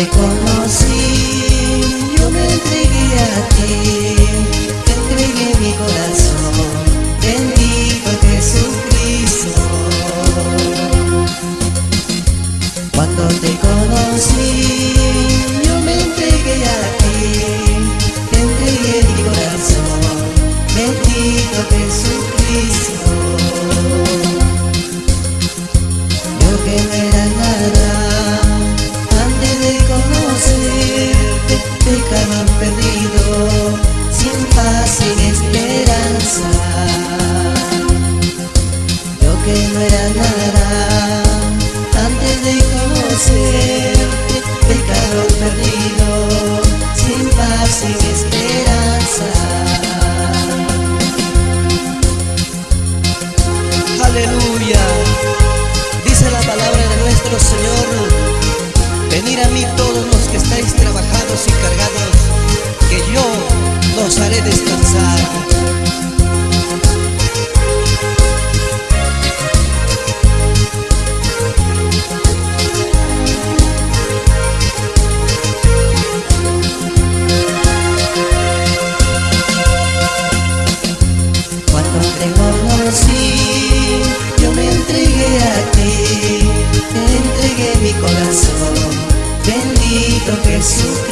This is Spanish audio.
te conocí, no era nada, antes de conocerte, pecado perdido, sin paz, sin esperanza. Aleluya. Dice la palabra de nuestro Señor. Venid a mí todos los que estáis trabajados y cargados, que yo los haré descansar. silêncio